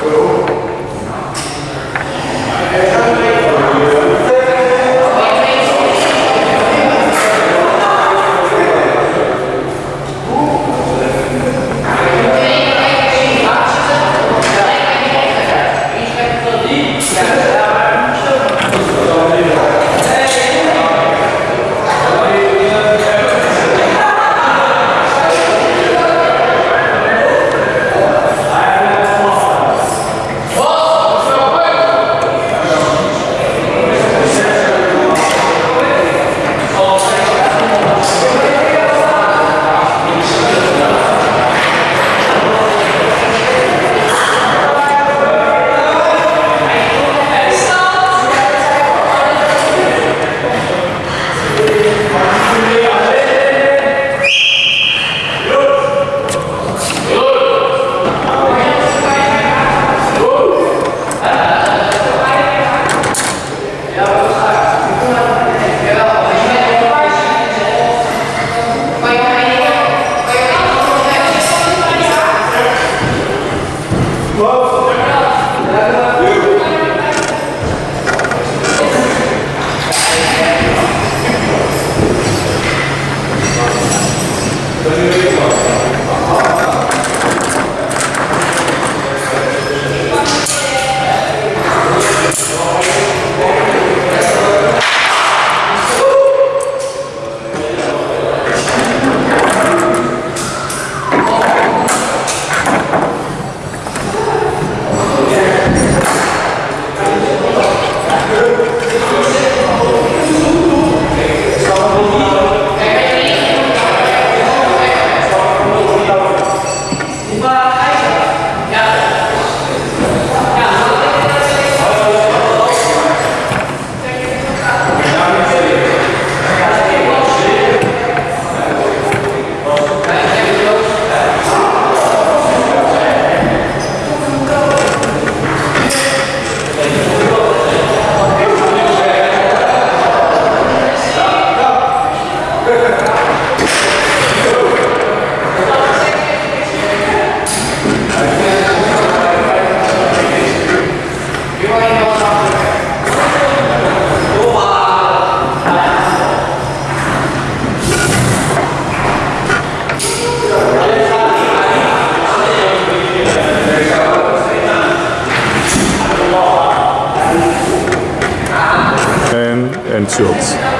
go Vamos! and